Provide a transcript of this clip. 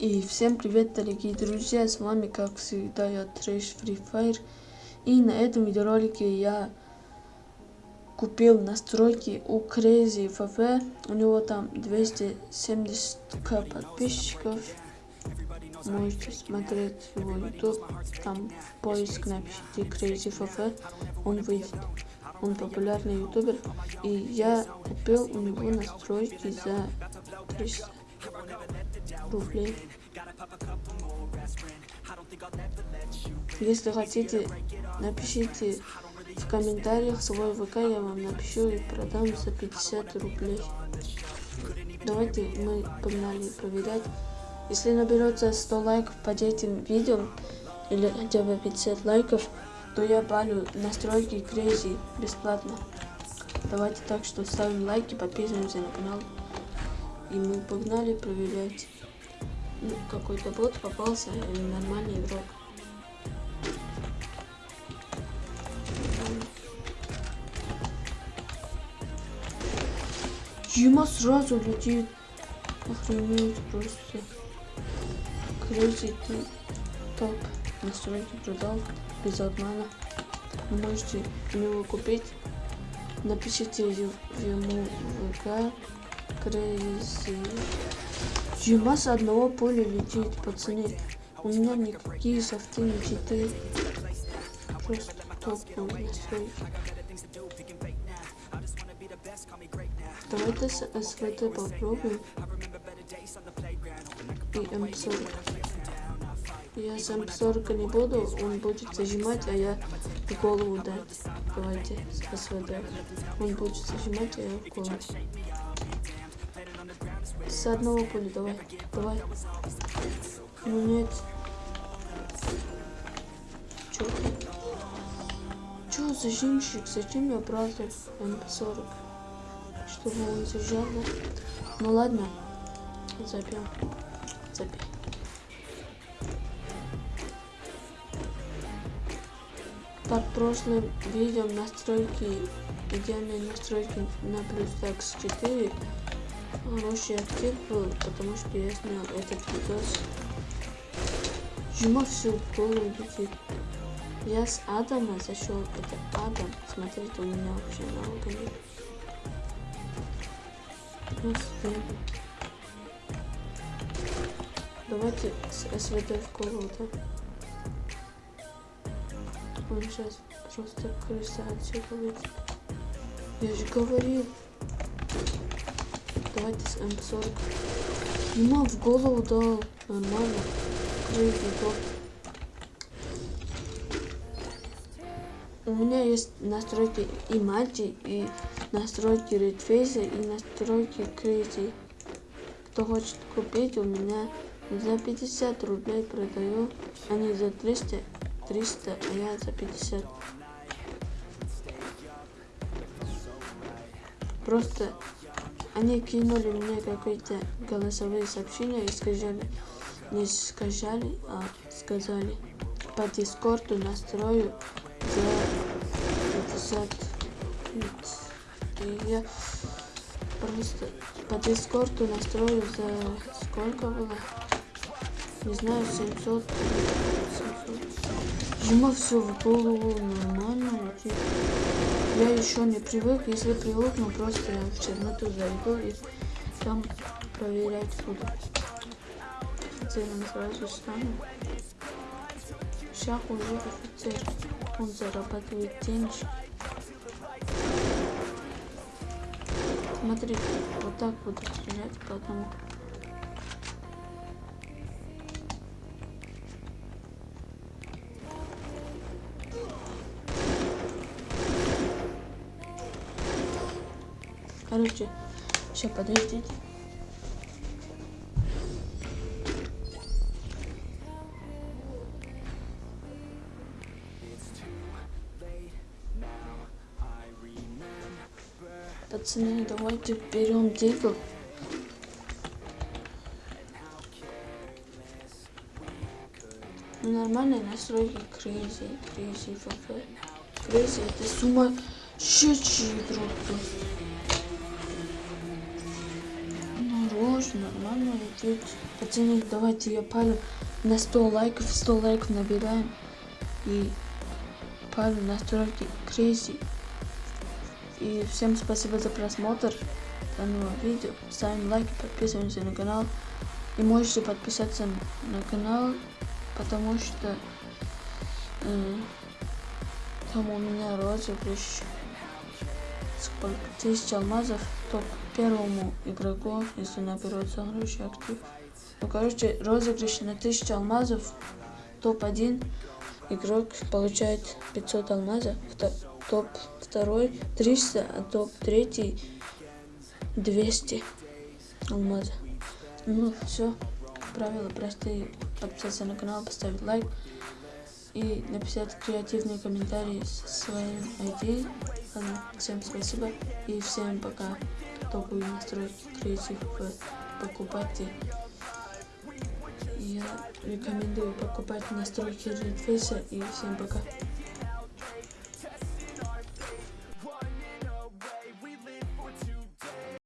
И всем привет, дорогие друзья, с вами, как всегда, я Трэш Free Fire. И на этом видеоролике я купил настройки у Crazy FF. У него там 270к подписчиков. Можете смотреть его YouTube. Там в поиск напишите Crazy FF, он выйдет. Он популярный ютубер. И я купил у него настройки за 300 рублей. Если хотите, напишите в комментариях свой ВК, я вам напишу и продам за 50 рублей. Давайте мы погнали проверять. Если наберется 100 лайков под этим видео, или хотя бы 50 лайков, то я балю настройки Crazy бесплатно. Давайте так, что ставим лайки, подписываемся на канал. И мы погнали проверять. Ну, какой-то бот попался, или нормальный игрок. Ема сразу летит. Охренеть просто. Крейзи топ. Настройки продал без обмана. Вы можете у него купить. Напишите ему в ВК. Крейзи. Ема с одного поля летит, пацаны. У меня никакие софты не читы. Просто топовые. Давайте с СВТ попробуем. И М40. Я с М40 не буду, он будет зажимать, а я голову дать. Давайте с СВТ. Он будет зажимать, а я в голову. С одного поля, давай, давай. Ну нет. Чё? Чё, зажимщик? Зачем я брал М40? Чтобы он зажал, да? Ну ладно. Забьем. Забей. Под прошлым видео настройки, идеальные настройки на плюс X4 хороший актив был, потому что я снял этот видос. Жма все голову летит. Я с Адама зашел. Это Адам. Смотрите, у меня вообще много нет. Господи. Давайте с СВД в голову, да? Он сейчас просто крыса отсюда выйдет. Я же говорил. Давайте с М40. Ему в голову дал. Нормально. Крейзи. У меня есть настройки и мальчи, и настройки редфейса, и настройки Crazy. Кто хочет купить, у меня за 50 рублей продаю, а не за 300, 300, а я за 50. Просто они кинули мне какие-то голосовые сообщения и сказали, не сказали, а сказали, по дискорду настрою за 50 и я просто по дискорду настрою за сколько было? Не знаю 700 700 ему все голову нормально я еще не привык. Если привыкну просто я в черноту зайду и там проверять буду. Офицером сразу стану сейчас уже офицер. Он зарабатывает деньги. Смотрите вот так буду стрелять потом Короче, сейчас подождите. Пацаны, давайте берем дигл. Нормальные настройки Crazy, Crazy FF. Crazy это сумасшедший игрок просто. Что нормально идет. Пацаны, давайте я палю на 100 лайков, 100 лайков набираем. И палю настройки Crazy. И всем спасибо за просмотр данного видео. Ставим лайки, подписываемся на канал. И можете подписаться на канал, потому что э, там у меня розыгрыш сколько тысяч алмазов топ первому игроку, если наберет согрузчик актив. Ну короче, розыгрыш на 1000 алмазов, топ-1 игрок получает 500 алмазов, топ второй 300, а топ третий 200 алмазов. Ну все, правила простые. Подписаться на канал, поставить лайк и написать креативные комментарии со своим ID. Всем спасибо и всем пока. Топовые настройки креатив покупайте. Я рекомендую покупать настройки Redface и всем пока.